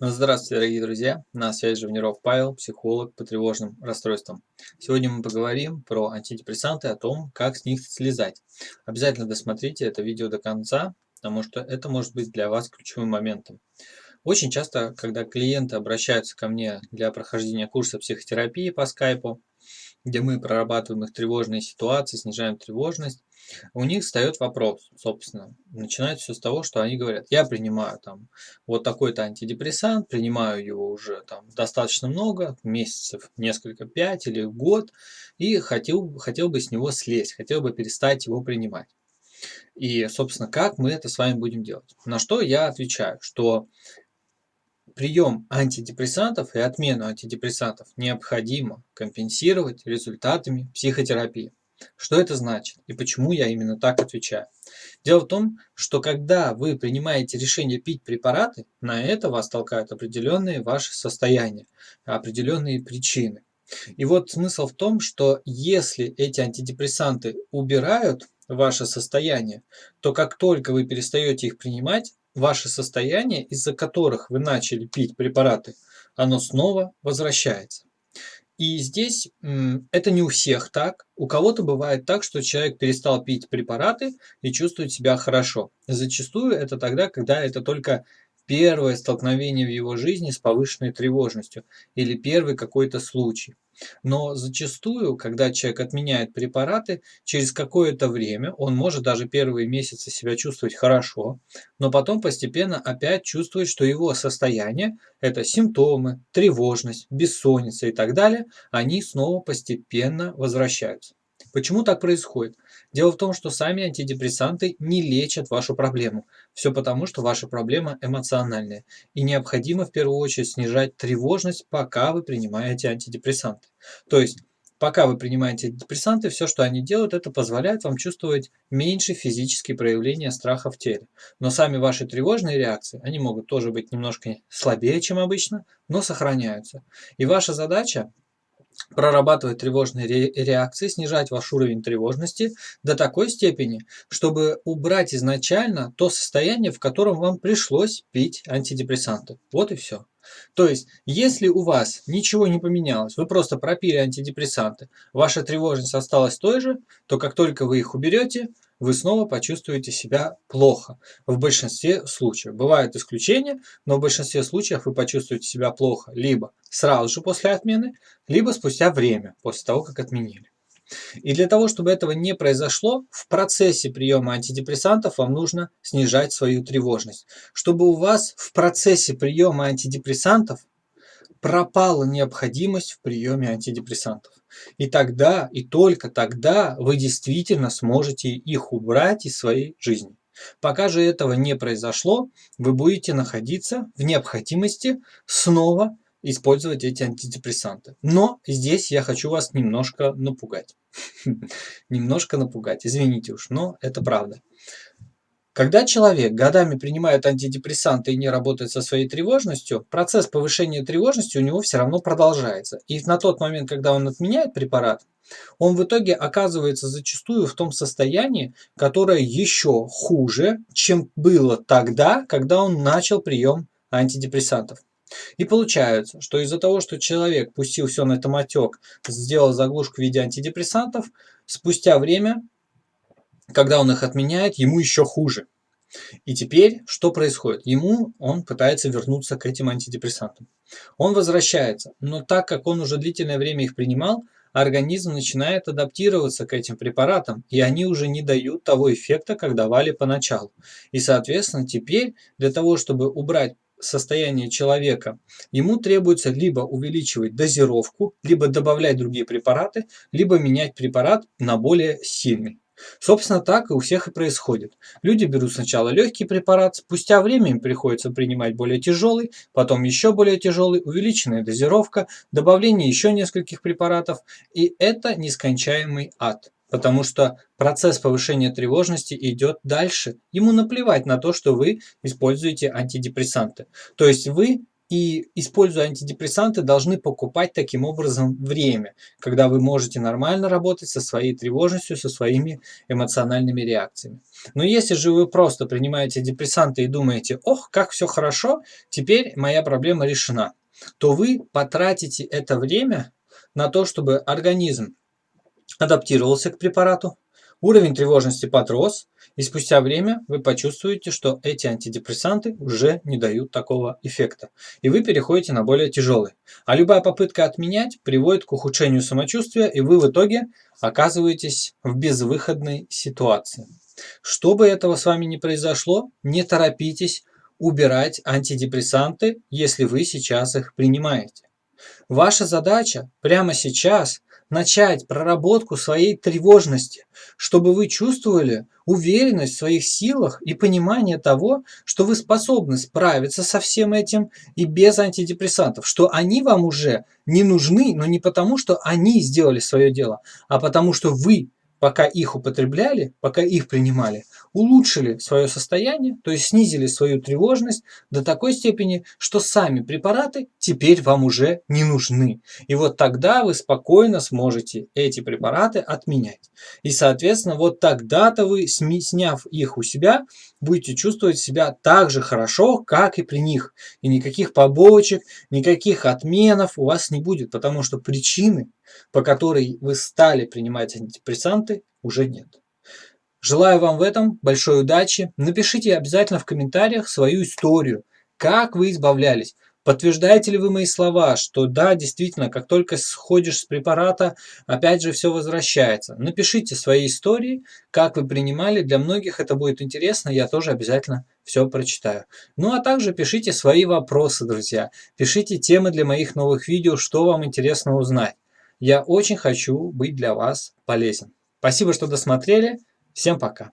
Здравствуйте, дорогие друзья! На связи Живниров Павел, психолог по тревожным расстройствам. Сегодня мы поговорим про антидепрессанты, о том, как с них слезать. Обязательно досмотрите это видео до конца, потому что это может быть для вас ключевым моментом. Очень часто, когда клиенты обращаются ко мне для прохождения курса психотерапии по скайпу, где мы прорабатываем их тревожные ситуации, снижаем тревожность, у них встает вопрос, собственно, начинается все с того, что они говорят, я принимаю там вот такой-то антидепрессант, принимаю его уже там достаточно много, месяцев несколько, пять или год, и хотел, хотел бы с него слезть, хотел бы перестать его принимать. И, собственно, как мы это с вами будем делать? На что я отвечаю, что прием антидепрессантов и отмену антидепрессантов необходимо компенсировать результатами психотерапии. Что это значит и почему я именно так отвечаю? Дело в том, что когда вы принимаете решение пить препараты, на это вас толкают определенные ваши состояния, определенные причины. И вот смысл в том, что если эти антидепрессанты убирают ваше состояние, то как только вы перестаете их принимать, ваше состояние, из-за которых вы начали пить препараты, оно снова возвращается. И здесь это не у всех так. У кого-то бывает так, что человек перестал пить препараты и чувствует себя хорошо. Зачастую это тогда, когда это только первое столкновение в его жизни с повышенной тревожностью или первый какой-то случай. Но зачастую, когда человек отменяет препараты, через какое-то время он может даже первые месяцы себя чувствовать хорошо, но потом постепенно опять чувствует, что его состояние, это симптомы, тревожность, бессонница и так далее, они снова постепенно возвращаются. Почему так происходит? Дело в том, что сами антидепрессанты не лечат вашу проблему. Все потому, что ваша проблема эмоциональная. И необходимо в первую очередь снижать тревожность, пока вы принимаете антидепрессанты. То есть, пока вы принимаете антидепрессанты, все, что они делают, это позволяет вам чувствовать меньше физические проявления страха в теле. Но сами ваши тревожные реакции, они могут тоже быть немножко слабее, чем обычно, но сохраняются. И ваша задача прорабатывать тревожные реакции, снижать ваш уровень тревожности до такой степени, чтобы убрать изначально то состояние, в котором вам пришлось пить антидепрессанты. Вот и все. То есть, если у вас ничего не поменялось, вы просто пропили антидепрессанты, ваша тревожность осталась той же, то как только вы их уберете, вы снова почувствуете себя плохо. В большинстве случаев. Бывают исключения, но в большинстве случаев вы почувствуете себя плохо либо сразу же после отмены, либо спустя время, после того, как отменили. И для того, чтобы этого не произошло, в процессе приема антидепрессантов вам нужно снижать свою тревожность. Чтобы у вас в процессе приема антидепрессантов пропала необходимость в приеме антидепрессантов. И тогда, и только тогда вы действительно сможете их убрать из своей жизни. Пока же этого не произошло, вы будете находиться в необходимости снова использовать эти антидепрессанты. Но здесь я хочу вас немножко напугать. Немножко напугать, извините уж, но это правда. Когда человек годами принимает антидепрессанты и не работает со своей тревожностью, процесс повышения тревожности у него все равно продолжается. И на тот момент, когда он отменяет препарат, он в итоге оказывается зачастую в том состоянии, которое еще хуже, чем было тогда, когда он начал прием антидепрессантов. И получается, что из-за того, что человек пустил все на томатек, сделал заглушку в виде антидепрессантов, спустя время когда он их отменяет, ему еще хуже. И теперь что происходит? Ему он пытается вернуться к этим антидепрессантам. Он возвращается, но так как он уже длительное время их принимал, организм начинает адаптироваться к этим препаратам, и они уже не дают того эффекта, как давали поначалу. И, соответственно, теперь для того, чтобы убрать состояние человека, ему требуется либо увеличивать дозировку, либо добавлять другие препараты, либо менять препарат на более сильный. Собственно, так и у всех и происходит. Люди берут сначала легкий препарат, спустя время им приходится принимать более тяжелый, потом еще более тяжелый, увеличенная дозировка, добавление еще нескольких препаратов, и это нескончаемый ад. Потому что процесс повышения тревожности идет дальше. Ему наплевать на то, что вы используете антидепрессанты. То есть вы и, используя антидепрессанты, должны покупать таким образом время, когда вы можете нормально работать со своей тревожностью, со своими эмоциональными реакциями. Но если же вы просто принимаете депрессанты и думаете, ох, как все хорошо, теперь моя проблема решена, то вы потратите это время на то, чтобы организм адаптировался к препарату, уровень тревожности подрос, и спустя время вы почувствуете, что эти антидепрессанты уже не дают такого эффекта. И вы переходите на более тяжелые. А любая попытка отменять приводит к ухудшению самочувствия, и вы в итоге оказываетесь в безвыходной ситуации. Чтобы этого с вами не произошло, не торопитесь убирать антидепрессанты, если вы сейчас их принимаете. Ваша задача прямо сейчас начать проработку своей тревожности, чтобы вы чувствовали уверенность в своих силах и понимание того, что вы способны справиться со всем этим и без антидепрессантов, что они вам уже не нужны, но не потому, что они сделали свое дело, а потому что вы пока их употребляли, пока их принимали, улучшили свое состояние, то есть снизили свою тревожность до такой степени, что сами препараты теперь вам уже не нужны. И вот тогда вы спокойно сможете эти препараты отменять. И, соответственно, вот тогда-то вы, сняв их у себя, будете чувствовать себя так же хорошо, как и при них. И никаких побочек, никаких отменов у вас не будет, потому что причины по которой вы стали принимать антидепрессанты, уже нет. Желаю вам в этом большой удачи. Напишите обязательно в комментариях свою историю, как вы избавлялись. Подтверждаете ли вы мои слова, что да, действительно, как только сходишь с препарата, опять же все возвращается. Напишите свои истории, как вы принимали. Для многих это будет интересно, я тоже обязательно все прочитаю. Ну а также пишите свои вопросы, друзья. Пишите темы для моих новых видео, что вам интересно узнать. Я очень хочу быть для вас полезен. Спасибо, что досмотрели. Всем пока.